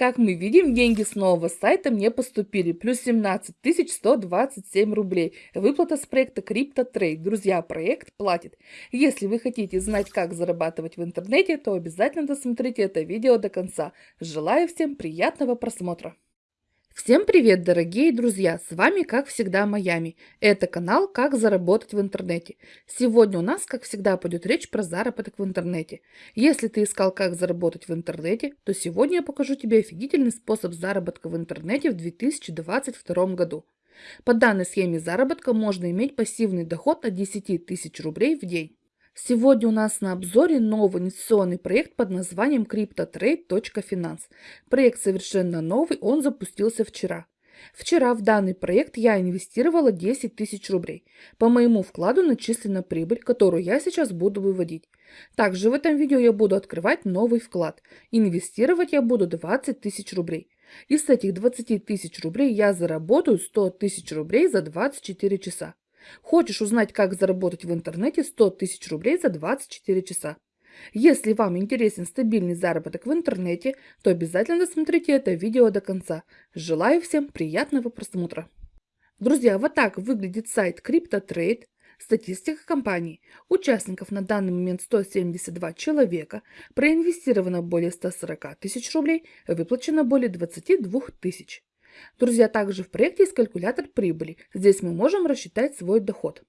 Как мы видим, деньги с нового сайта мне поступили. Плюс 17 127 рублей. Выплата с проекта CryptoTrade. Друзья, проект платит. Если вы хотите знать, как зарабатывать в интернете, то обязательно досмотрите это видео до конца. Желаю всем приятного просмотра. Всем привет, дорогие друзья! С вами, как всегда, Майами. Это канал «Как заработать в интернете». Сегодня у нас, как всегда, пойдет речь про заработок в интернете. Если ты искал, как заработать в интернете, то сегодня я покажу тебе офигительный способ заработка в интернете в 2022 году. По данной схеме заработка можно иметь пассивный доход от 10 тысяч рублей в день. Сегодня у нас на обзоре новый инвестиционный проект под названием CryptoTrade.finance. Проект совершенно новый, он запустился вчера. Вчера в данный проект я инвестировала 10 тысяч рублей. По моему вкладу начислена прибыль, которую я сейчас буду выводить. Также в этом видео я буду открывать новый вклад. Инвестировать я буду 20 тысяч рублей. Из этих 20 тысяч рублей я заработаю 100 тысяч рублей за 24 часа. Хочешь узнать, как заработать в интернете 100 тысяч рублей за 24 часа? Если вам интересен стабильный заработок в интернете, то обязательно досмотрите это видео до конца. Желаю всем приятного просмотра. Друзья, вот так выглядит сайт CryptoTrade. Статистика компании. Участников на данный момент 172 человека, проинвестировано более 140 тысяч рублей, выплачено более 22 тысяч. Друзья, также в проекте есть калькулятор прибыли. Здесь мы можем рассчитать свой доход.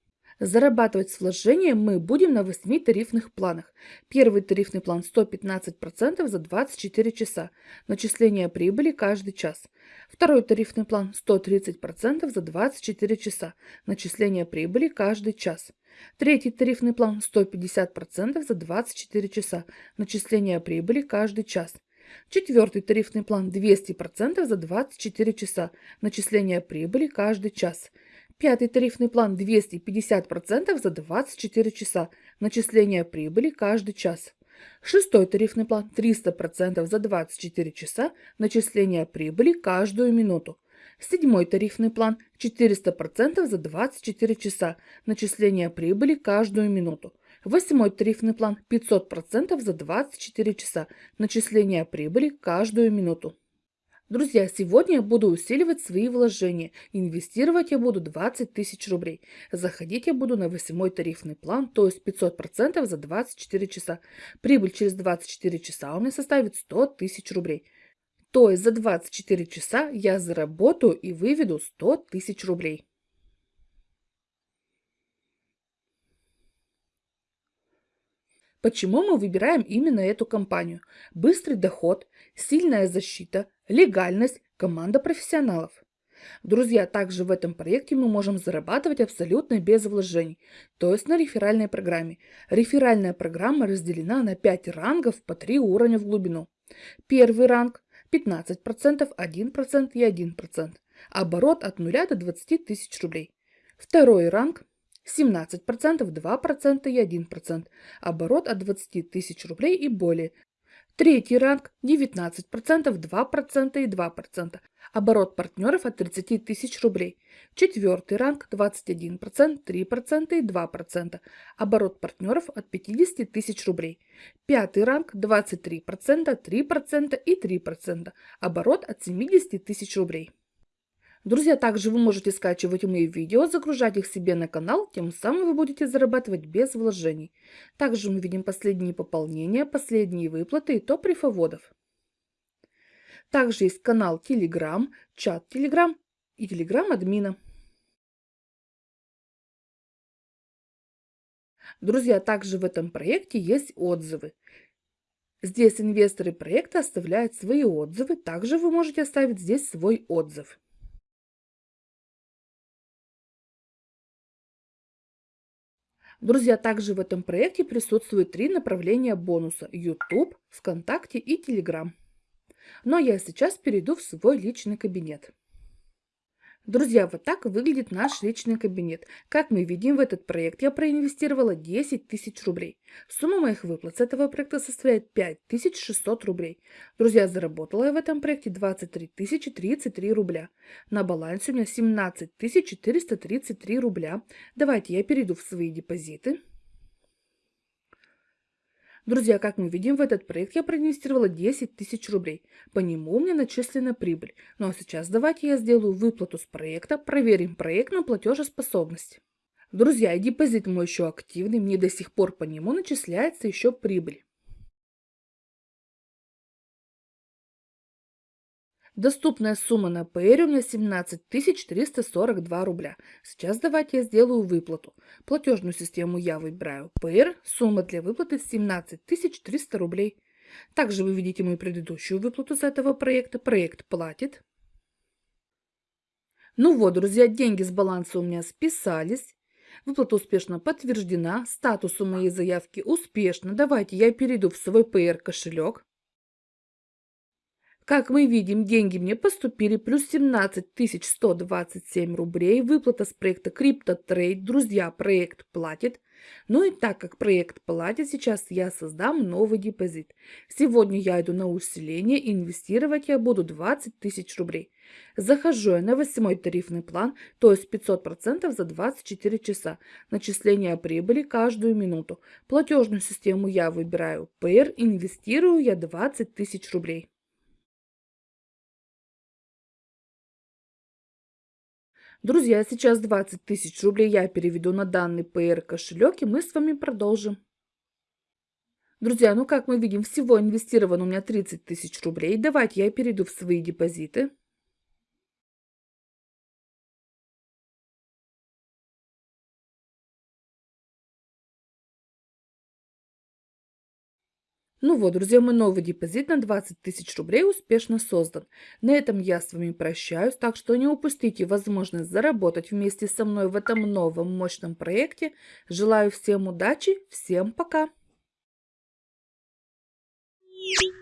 Зарабатывать с вложением мы будем на 8 тарифных планах. Первый тарифный план 115% за 24 часа. Начисление прибыли каждый час. Второй тарифный план 130% за 24 часа. Начисление прибыли каждый час. Третий тарифный план 150% за 24 часа. Начисление прибыли каждый час. Четвертый тарифный план 200% за 24 часа. Начисление прибыли каждый час. Пятый тарифный план 250% за 24 часа. Начисление прибыли каждый час. Шестой тарифный план 300% за 24 часа. Начисление прибыли каждую минуту. Седьмой тарифный план 400% за 24 часа. Начисление прибыли каждую минуту. Восьмой тарифный план 500% за 24 часа. Начисление прибыли каждую минуту. Друзья, сегодня я буду усиливать свои вложения. Инвестировать я буду 20 тысяч рублей. Заходить я буду на восьмой тарифный план, то есть 500% за 24 часа. Прибыль через 24 часа у меня составит 100 тысяч рублей. То есть за 24 часа я заработаю и выведу 100 тысяч рублей. Почему мы выбираем именно эту компанию? Быстрый доход, сильная защита, легальность, команда профессионалов. Друзья, также в этом проекте мы можем зарабатывать абсолютно без вложений, то есть на реферальной программе. Реферальная программа разделена на 5 рангов по 3 уровня в глубину. Первый ранг 15%, 1% и 1%. Оборот от 0 до 20 тысяч рублей. Второй ранг 17%, 2% и 1%. Оборот от 20 тысяч рублей и более. Третий ранг 19%, 2% и 2%. Оборот партнеров от 30 тысяч рублей. Четвертый ранг 21%, 3% и 2%. Оборот партнеров от 50 тысяч рублей. Пятый ранг 23%, 3% и 3%. Оборот от 70 тысяч рублей. Друзья, также вы можете скачивать мои видео, загружать их себе на канал, тем самым вы будете зарабатывать без вложений. Также мы видим последние пополнения, последние выплаты и топ рифоводов. Также есть канал Telegram, чат Telegram и Telegram админа. Друзья, также в этом проекте есть отзывы. Здесь инвесторы проекта оставляют свои отзывы, также вы можете оставить здесь свой отзыв. Друзья, также в этом проекте присутствуют три направления бонуса – YouTube, ВКонтакте и Telegram. Но я сейчас перейду в свой личный кабинет. Друзья, вот так выглядит наш личный кабинет. Как мы видим, в этот проект я проинвестировала 10 тысяч рублей. Сумма моих выплат с этого проекта составляет 5600 рублей. Друзья, заработала я в этом проекте 23 033 рубля. На балансе у меня 17 433 рубля. Давайте я перейду в свои депозиты. Друзья, как мы видим, в этот проект я проинвестировала 10 тысяч рублей. По нему у меня начислена прибыль. Ну а сейчас давайте я сделаю выплату с проекта, проверим проект на платежеспособность. Друзья, депозит мой еще активный, мне до сих пор по нему начисляется еще прибыль. Доступная сумма на PR у меня 17 342 рубля. Сейчас давайте я сделаю выплату. Платежную систему я выбираю PR. Сумма для выплаты 17 300 рублей. Также вы видите мою предыдущую выплату с этого проекта. Проект платит. Ну вот, друзья, деньги с баланса у меня списались. Выплата успешно подтверждена. Статус у моей заявки успешно. Давайте я перейду в свой PR кошелек. Как мы видим, деньги мне поступили, плюс 17 127 рублей, выплата с проекта CryptoTrade, друзья, проект платит. Ну и так как проект платит, сейчас я создам новый депозит. Сегодня я иду на усиление, инвестировать я буду 20 тысяч рублей. Захожу я на 8 тарифный план, то есть 500% за 24 часа. Начисление прибыли каждую минуту. Платежную систему я выбираю PR, инвестирую я 20 тысяч рублей. Друзья, сейчас 20 тысяч рублей я переведу на данный PR кошелек, и мы с вами продолжим. Друзья, ну как мы видим, всего инвестировано у меня 30 тысяч рублей. Давайте я перейду в свои депозиты. Ну вот, друзья, мой новый депозит на 20 тысяч рублей успешно создан. На этом я с вами прощаюсь, так что не упустите возможность заработать вместе со мной в этом новом мощном проекте. Желаю всем удачи, всем пока! Thank you.